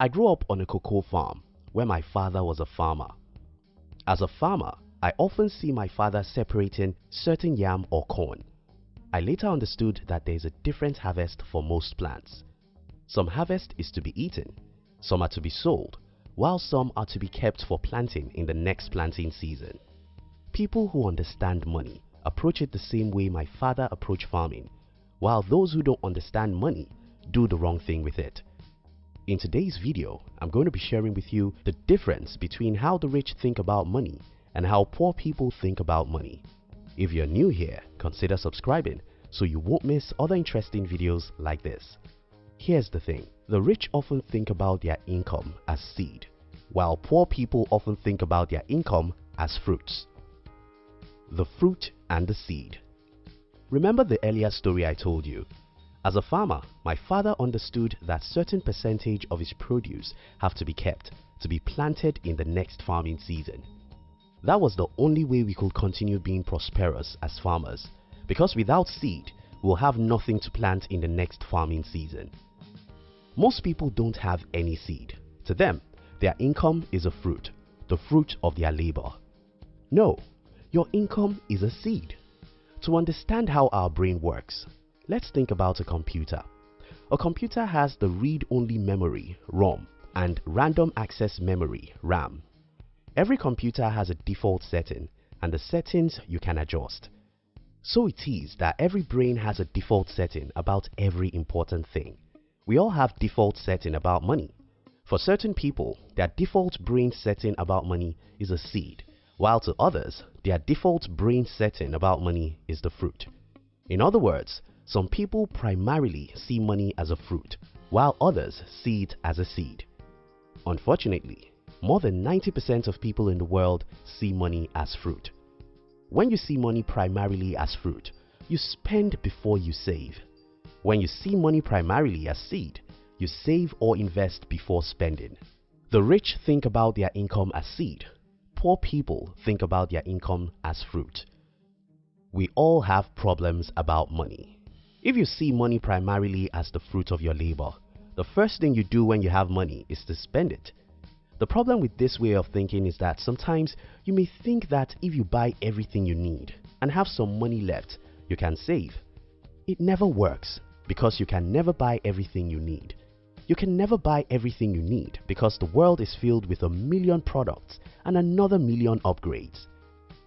I grew up on a cocoa farm where my father was a farmer. As a farmer, I often see my father separating certain yam or corn. I later understood that there is a different harvest for most plants. Some harvest is to be eaten, some are to be sold, while some are to be kept for planting in the next planting season. People who understand money approach it the same way my father approached farming, while those who don't understand money do the wrong thing with it. In today's video, I'm going to be sharing with you the difference between how the rich think about money and how poor people think about money. If you're new here, consider subscribing so you won't miss other interesting videos like this. Here's the thing, the rich often think about their income as seed, while poor people often think about their income as fruits. The fruit and the seed. Remember the earlier story I told you as a farmer, my father understood that certain percentage of his produce have to be kept to be planted in the next farming season. That was the only way we could continue being prosperous as farmers because without seed, we'll have nothing to plant in the next farming season. Most people don't have any seed. To them, their income is a fruit, the fruit of their labor. No, your income is a seed. To understand how our brain works, Let's think about a computer. A computer has the read-only memory ROM and random access memory RAM. Every computer has a default setting and the settings you can adjust. So it is that every brain has a default setting about every important thing. We all have default setting about money. For certain people, their default brain setting about money is a seed, while to others, their default brain setting about money is the fruit. In other words, some people primarily see money as a fruit, while others see it as a seed. Unfortunately, more than 90% of people in the world see money as fruit. When you see money primarily as fruit, you spend before you save. When you see money primarily as seed, you save or invest before spending. The rich think about their income as seed. Poor people think about their income as fruit. We all have problems about money. If you see money primarily as the fruit of your labor, the first thing you do when you have money is to spend it. The problem with this way of thinking is that sometimes you may think that if you buy everything you need and have some money left, you can save. It never works because you can never buy everything you need. You can never buy everything you need because the world is filled with a million products and another million upgrades.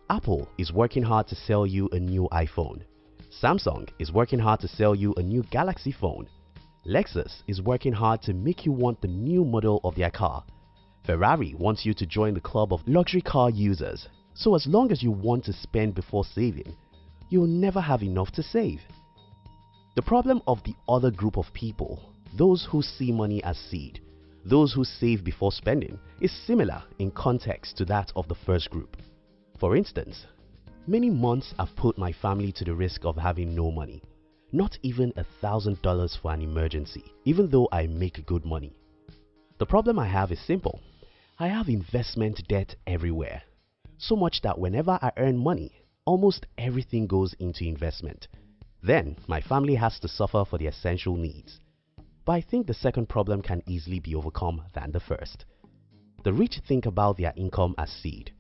Apple is working hard to sell you a new iPhone Samsung is working hard to sell you a new Galaxy phone. Lexus is working hard to make you want the new model of their car. Ferrari wants you to join the club of luxury car users. So as long as you want to spend before saving, you'll never have enough to save. The problem of the other group of people, those who see money as seed, those who save before spending, is similar in context to that of the first group. For instance, Many months I've put my family to the risk of having no money. Not even a thousand dollars for an emergency, even though I make good money. The problem I have is simple. I have investment debt everywhere. So much that whenever I earn money, almost everything goes into investment. Then my family has to suffer for the essential needs. But I think the second problem can easily be overcome than the first. The rich think about their income as seed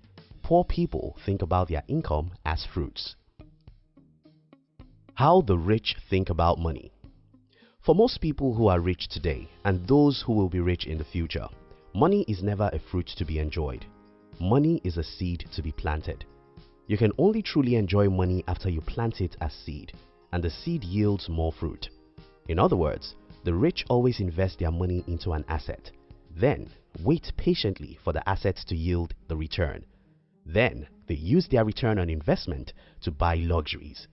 poor people think about their income as fruits. How the rich think about money. For most people who are rich today and those who will be rich in the future, money is never a fruit to be enjoyed. Money is a seed to be planted. You can only truly enjoy money after you plant it as seed and the seed yields more fruit. In other words, the rich always invest their money into an asset, then wait patiently for the asset to yield the return then they use their return on investment to buy luxuries.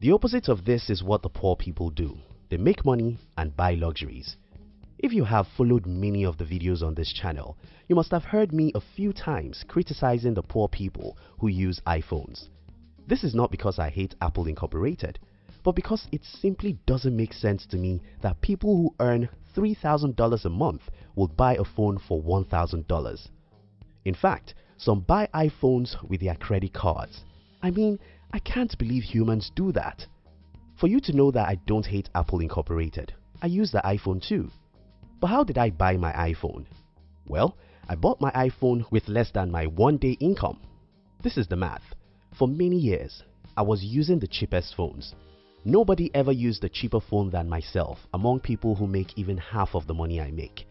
The opposite of this is what the poor people do. They make money and buy luxuries. If you have followed many of the videos on this channel, you must have heard me a few times criticizing the poor people who use iPhones. This is not because I hate Apple Incorporated, but because it simply doesn't make sense to me that people who earn $3,000 a month will buy a phone for $1,000. In fact, some buy iPhones with their credit cards. I mean, I can't believe humans do that. For you to know that I don't hate Apple Incorporated, I use the iPhone too. But how did I buy my iPhone? Well, I bought my iPhone with less than my one day income. This is the math. For many years, I was using the cheapest phones. Nobody ever used a cheaper phone than myself among people who make even half of the money I make.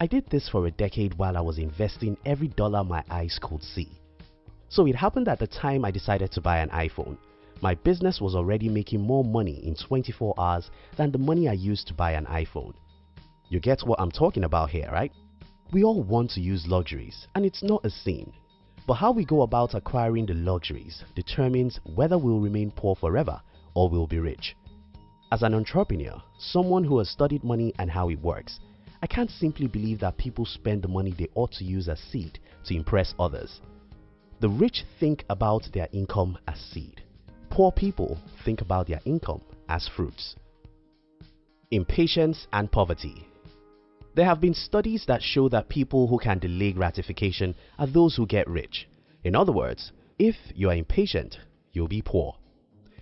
I did this for a decade while I was investing every dollar my eyes could see. So it happened at the time I decided to buy an iPhone. My business was already making more money in 24 hours than the money I used to buy an iPhone. You get what I'm talking about here, right? We all want to use luxuries and it's not a sin. But how we go about acquiring the luxuries determines whether we'll remain poor forever or we'll be rich. As an entrepreneur, someone who has studied money and how it works, I can't simply believe that people spend the money they ought to use as seed to impress others. The rich think about their income as seed. Poor people think about their income as fruits. Impatience and poverty. There have been studies that show that people who can delay gratification are those who get rich. In other words, if you are impatient, you'll be poor.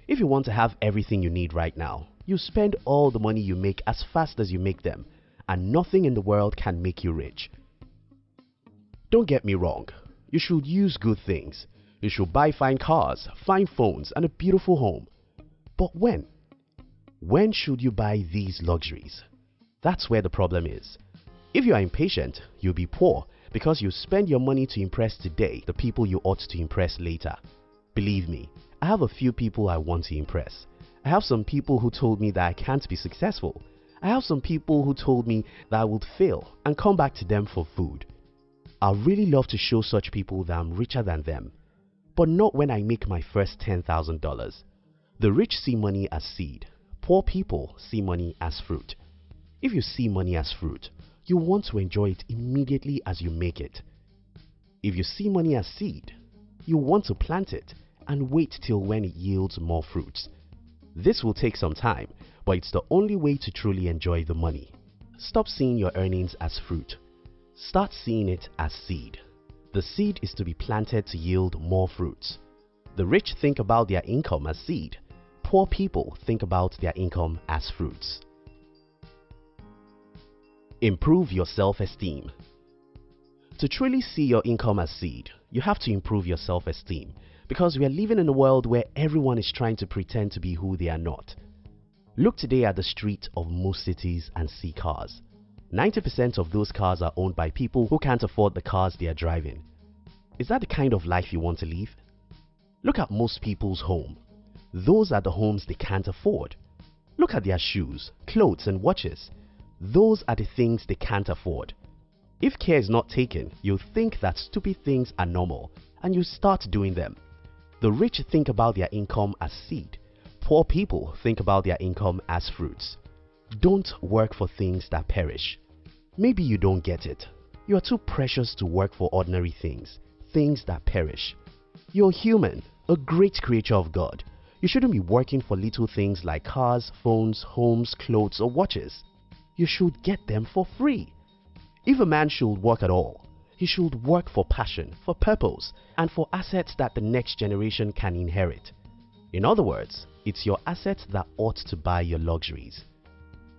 If you want to have everything you need right now, you spend all the money you make as fast as you make them and nothing in the world can make you rich. Don't get me wrong, you should use good things. You should buy fine cars, fine phones and a beautiful home. But when? When should you buy these luxuries? That's where the problem is. If you are impatient, you'll be poor because you spend your money to impress today the people you ought to impress later. Believe me, I have a few people I want to impress. I have some people who told me that I can't be successful I have some people who told me that I would fail and come back to them for food. I really love to show such people that I'm richer than them, but not when I make my first $10,000. The rich see money as seed. Poor people see money as fruit. If you see money as fruit, you want to enjoy it immediately as you make it. If you see money as seed, you want to plant it and wait till when it yields more fruits. This will take some time, but it's the only way to truly enjoy the money. Stop seeing your earnings as fruit. Start seeing it as seed. The seed is to be planted to yield more fruits. The rich think about their income as seed. Poor people think about their income as fruits. Improve your self-esteem. To truly see your income as seed, you have to improve your self-esteem because we are living in a world where everyone is trying to pretend to be who they are not. Look today at the street of most cities and see cars. 90% of those cars are owned by people who can't afford the cars they are driving. Is that the kind of life you want to live? Look at most people's home. Those are the homes they can't afford. Look at their shoes, clothes and watches. Those are the things they can't afford. If care is not taken, you'll think that stupid things are normal and you start doing them. The rich think about their income as seed. Poor people think about their income as fruits. Don't work for things that perish. Maybe you don't get it. You are too precious to work for ordinary things, things that perish. You're human, a great creature of God. You shouldn't be working for little things like cars, phones, homes, clothes or watches. You should get them for free. If a man should work at all, he should work for passion, for purpose, and for assets that the next generation can inherit. In other words, it's your assets that ought to buy your luxuries.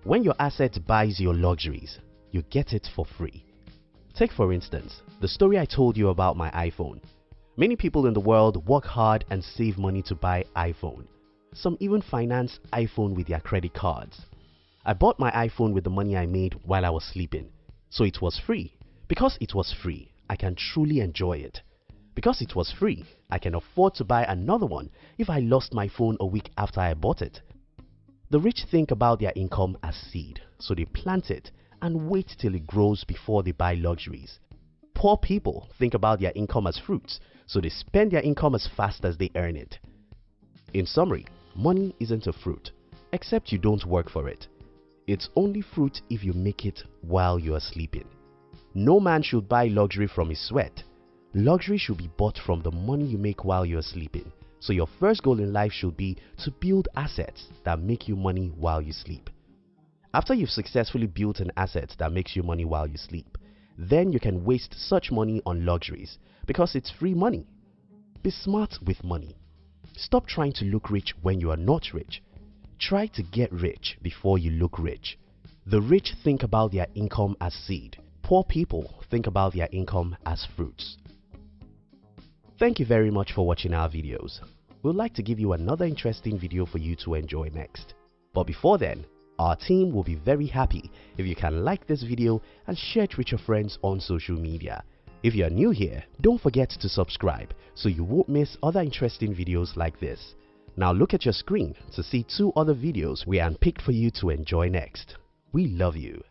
When your asset buys your luxuries, you get it for free. Take for instance, the story I told you about my iPhone. Many people in the world work hard and save money to buy iPhone. Some even finance iPhone with their credit cards. I bought my iPhone with the money I made while I was sleeping, so it was free because it was free, I can truly enjoy it. Because it was free, I can afford to buy another one if I lost my phone a week after I bought it. The rich think about their income as seed, so they plant it and wait till it grows before they buy luxuries. Poor people think about their income as fruits, so they spend their income as fast as they earn it. In summary, money isn't a fruit, except you don't work for it. It's only fruit if you make it while you are sleeping. No man should buy luxury from his sweat. Luxury should be bought from the money you make while you're sleeping. So your first goal in life should be to build assets that make you money while you sleep. After you've successfully built an asset that makes you money while you sleep, then you can waste such money on luxuries because it's free money. Be smart with money. Stop trying to look rich when you are not rich. Try to get rich before you look rich. The rich think about their income as seed. Poor people think about their income as fruits. Thank you very much for watching our videos. We'd like to give you another interesting video for you to enjoy next. But before then, our team will be very happy if you can like this video and share it with your friends on social media. If you are new here, don't forget to subscribe so you won't miss other interesting videos like this. Now look at your screen to see two other videos we handpicked for you to enjoy next. We love you.